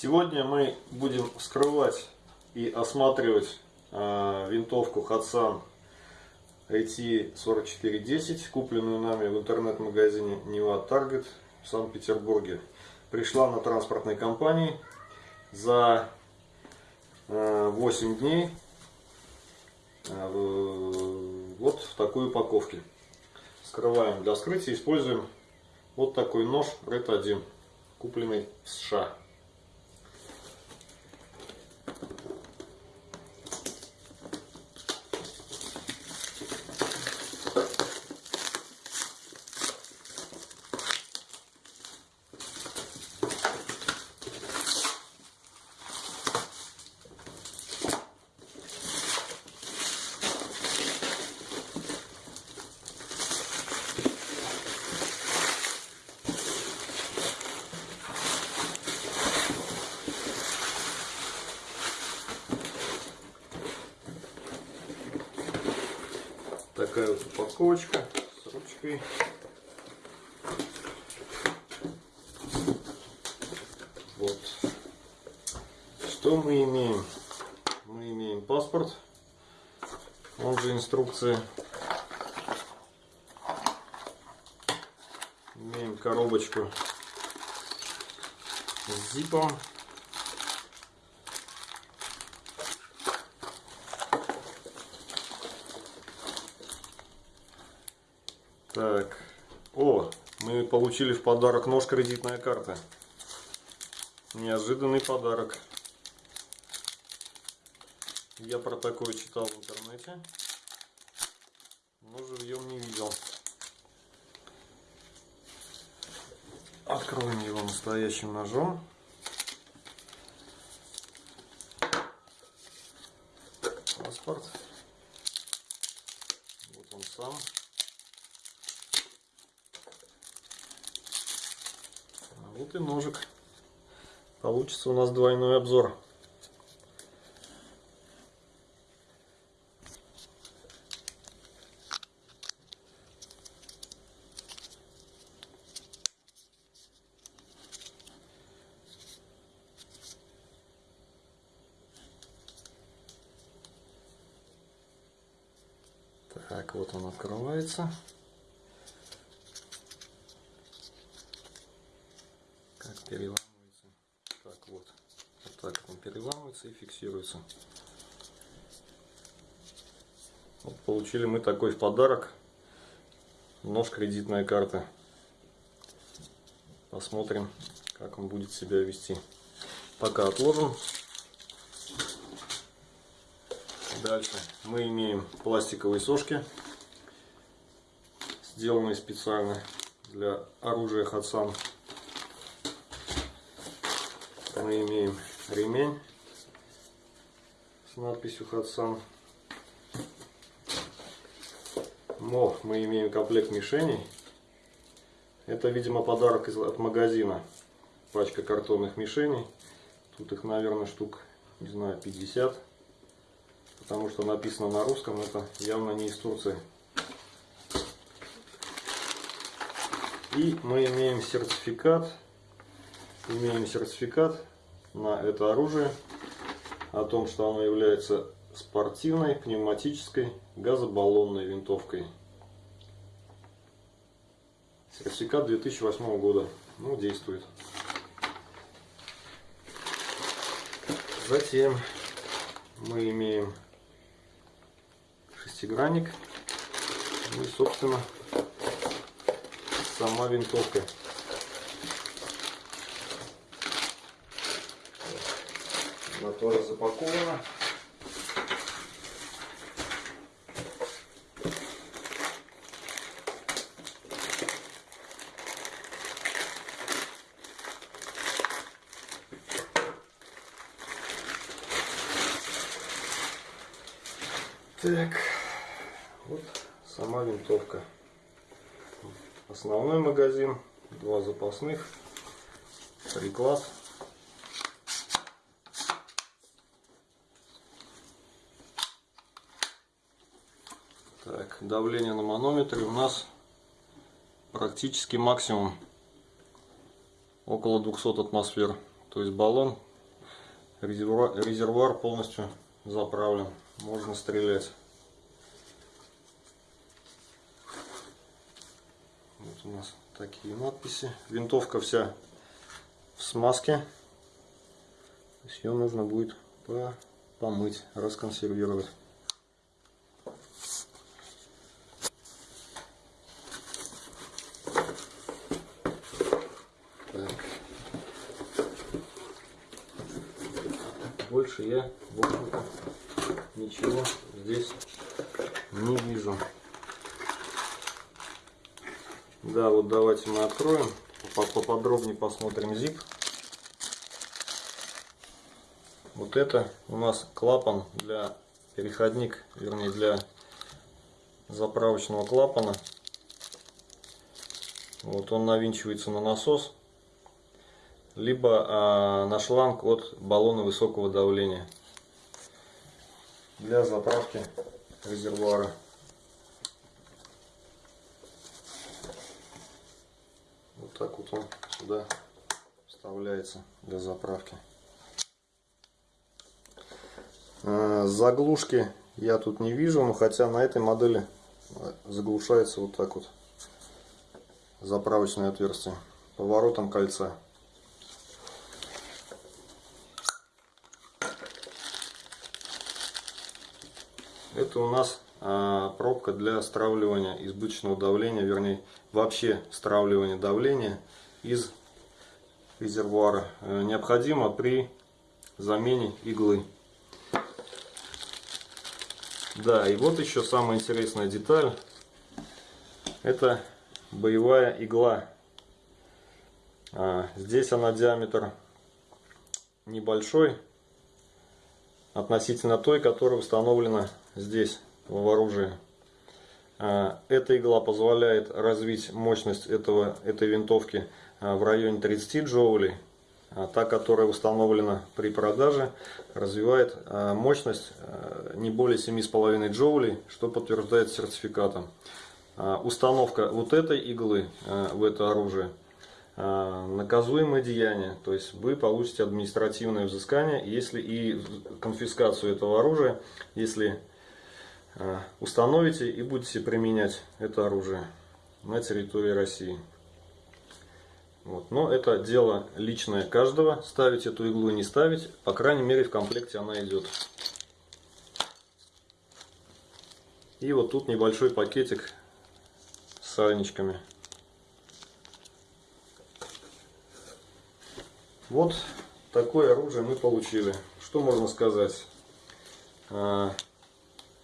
Сегодня мы будем вскрывать и осматривать э, винтовку Hatsan IT4410, купленную нами в интернет-магазине Нева Target в Санкт-Петербурге. Пришла на транспортной компании за э, 8 дней э, вот в такой упаковке. Скрываем для вскрытия, используем вот такой нож Red 1, купленный в США. Такая вот упаковочка с ручкой. Вот. Что мы имеем? Мы имеем паспорт, он же инструкция. Имеем коробочку с зипом. Так. О, мы получили в подарок нож кредитная карта. Неожиданный подарок. Я про такое читал в интернете, но живьем не видел. Откроем его настоящим ножом. Паспорт. Вот он сам. Вот и ножик. Получится у нас двойной обзор. Так, вот он открывается. Переламывается. Так вот. Вот так он переламывается и фиксируется. Вот получили мы такой в подарок. Нож кредитная карта. Посмотрим, как он будет себя вести. Пока отложим. Дальше мы имеем пластиковые сошки, сделанные специально для оружия Хатсан мы имеем ремень с надписью Хатсан. Мох мы имеем комплект мишеней. Это, видимо, подарок из, от магазина. Пачка картонных мишеней. Тут их, наверное, штук, не знаю, 50. Потому что написано на русском, это явно не из Турции. И мы имеем сертификат. Имеем сертификат на это оружие о том, что оно является спортивной пневматической газобаллонной винтовкой. Сертификат 2008 года. Ну, действует. Затем мы имеем шестигранник. Ну и, собственно, сама винтовка. Она тоже запакована. Так, вот сама винтовка. Основной магазин, два запасных, приклад. Так, давление на манометре у нас практически максимум около 200 атмосфер. То есть баллон резервуар, резервуар полностью заправлен. Можно стрелять. Вот у нас такие надписи. Винтовка вся в смазке. Ее нужно будет помыть, расконсервировать. Я, в общем-то, ничего здесь не вижу. Да, вот давайте мы откроем, поподробнее посмотрим zip. Вот это у нас клапан для переходник, вернее для заправочного клапана. Вот он навинчивается на насос либо а, на шланг от баллона высокого давления для заправки резервуара. Вот так вот он сюда вставляется для заправки. А, заглушки я тут не вижу, но хотя на этой модели заглушается вот так вот заправочное отверстие поворотом кольца. Это у нас а, пробка для стравливания избыточного давления, вернее вообще стравливания давления из резервуара. Э, необходимо при замене иглы. Да, и вот еще самая интересная деталь. Это боевая игла. А, здесь она диаметр небольшой, относительно той, которая установлена здесь в оружии. А, эта игла позволяет развить мощность этого, этой винтовки а, в районе 30 джоулей. А та, которая установлена при продаже, развивает мощность не более 7,5 джоулей, что подтверждает сертификатом. Установка вот этой иглы в это оружие наказуемое деяние, то есть вы получите административное взыскание, если и конфискацию этого оружия, если установите и будете применять это оружие на территории России. Вот. Но это дело личное каждого, ставить эту иглу и не ставить, по крайней мере в комплекте она идет. И вот тут небольшой пакетик с сальничками. Вот такое оружие мы получили. Что можно сказать?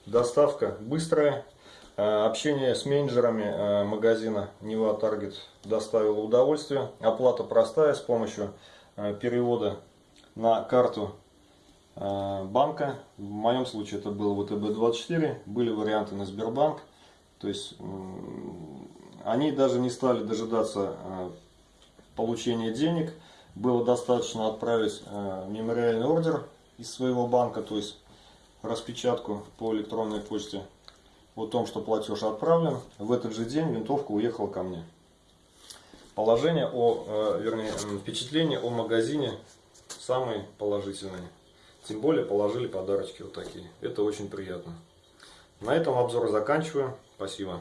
Доставка быстрая. Э, общение с менеджерами э, магазина Нева Таргет доставило удовольствие. Оплата простая с помощью э, перевода на карту банка. В моем случае это был ВТБ-24. Были варианты на Сбербанк. То есть они даже не стали дожидаться получения денег. Было достаточно отправить мемориальный ордер из своего банка. То есть распечатку по электронной почте о том, что платеж отправлен. В этот же день винтовка уехала ко мне. Положение о, э, вернее, впечатление о магазине самые положительные. Тем более положили подарочки вот такие. Это очень приятно. На этом обзор заканчиваю. Спасибо.